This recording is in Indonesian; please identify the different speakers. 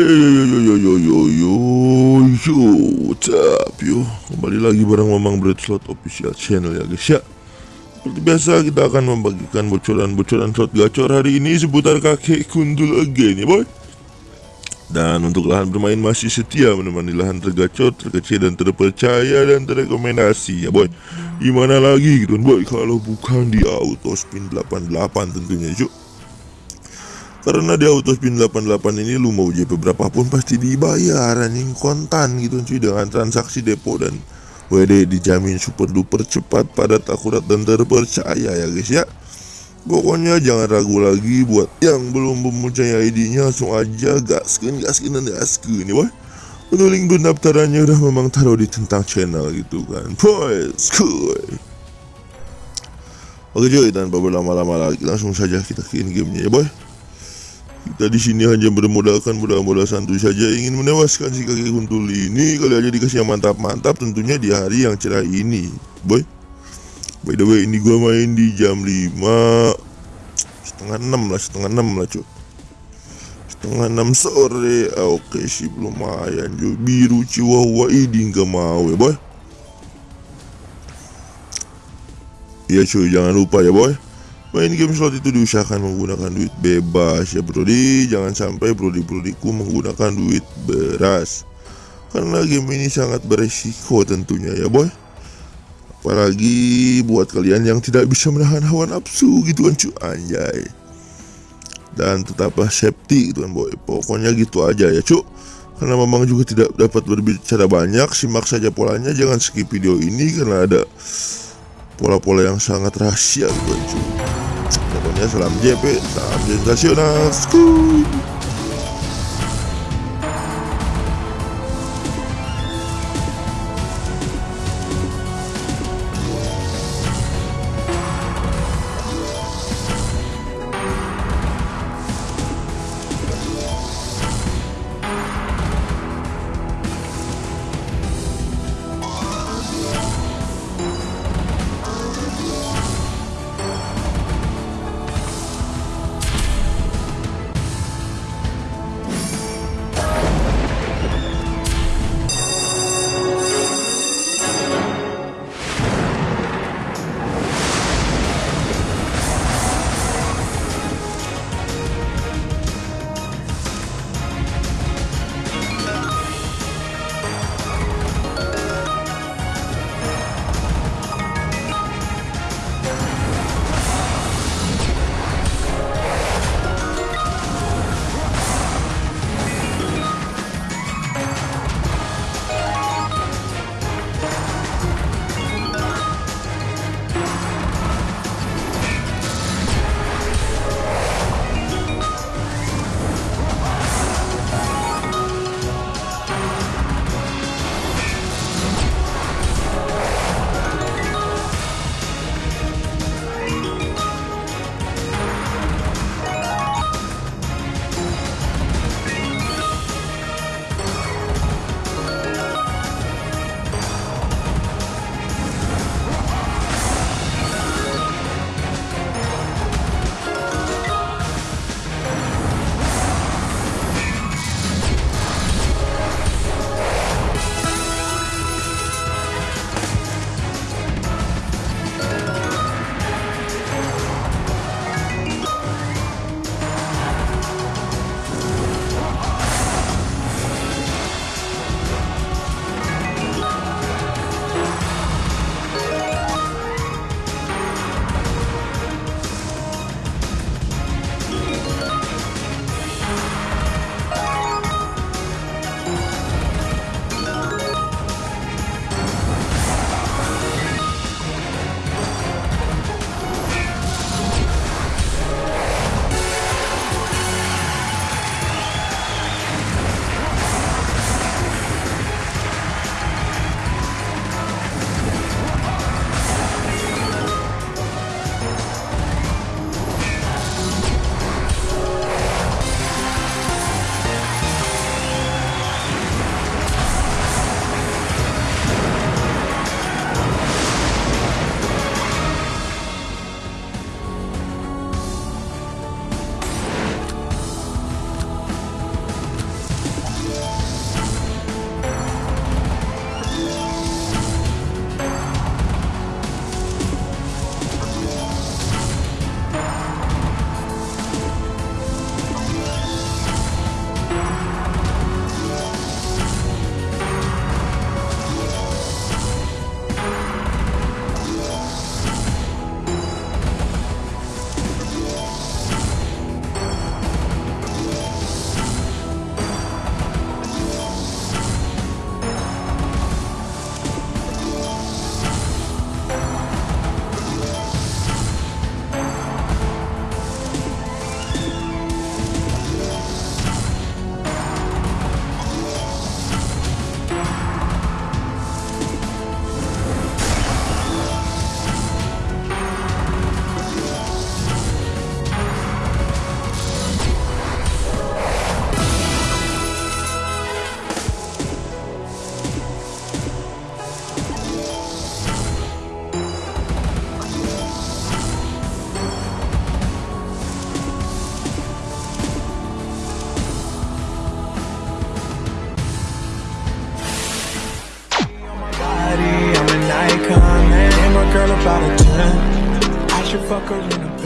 Speaker 1: Yo yo yo yo yo yo yo up yo kembali lagi bareng Mamang Bread Slot official channel ya guys ya seperti biasa kita akan membagikan bocoran-bocoran slot gacor hari ini seputar kakek kundul again ya boy dan untuk lahan bermain masih setia menemani lahan tergacor, terkecil dan terpercaya dan terrekomendasi ya boy Gimana lagi gitu boy kalau bukan di auto spin 88 tentunya yuk karena di auto spin 88 ini lu mau JP berapapun pasti dibayar anjing. Kontan gitu cuy dengan transaksi depo dan WD dijamin super duper cepat padat akurat dan terpercaya ya guys ya. Pokoknya jangan ragu lagi buat yang belum mempercayai ID-nya langsung aja gaskin gaskin dan gaskin ya boy. Untuk link pendaftarannya udah memang taruh di tentang channel gitu kan Boys, kuy Oke cuy, tanpa berlama-lama lagi langsung saja kita ke in gamenya ya boy kita di sini hanya bermodalkan modal-modal santuy saja. Ingin menewaskan si kakek kuntul ini kali aja dikasih yang mantap-mantap tentunya di hari yang cerah ini. Boy. By the way ini gua main di jam 5 setengah 6 lah setengah 6 lah cuy setengah 6 sore. Ah, oke sih lumayan cuy biru chihuahua ini nggak mau ya boy. Iya cuy jangan lupa ya boy Main game slot itu diusahakan menggunakan duit bebas. Ya brodi Jangan sampai brodi-brodiku menggunakan duit beras. Karena game ini sangat beresiko tentunya ya boy. Apalagi buat kalian yang tidak bisa menahan hawa nafsu gitu kan cuy Anjay. Dan tetaplah safety gitu kan boy. Pokoknya gitu aja ya cuy karena memang juga tidak dapat berbicara banyak Simak saja polanya. Jangan skip video ini Karena ada pola-pola yang sangat rahasia gitu kan cuy Pokoknya salam JP, salam sensasional. Skuy.
Speaker 2: Should fuck her in the.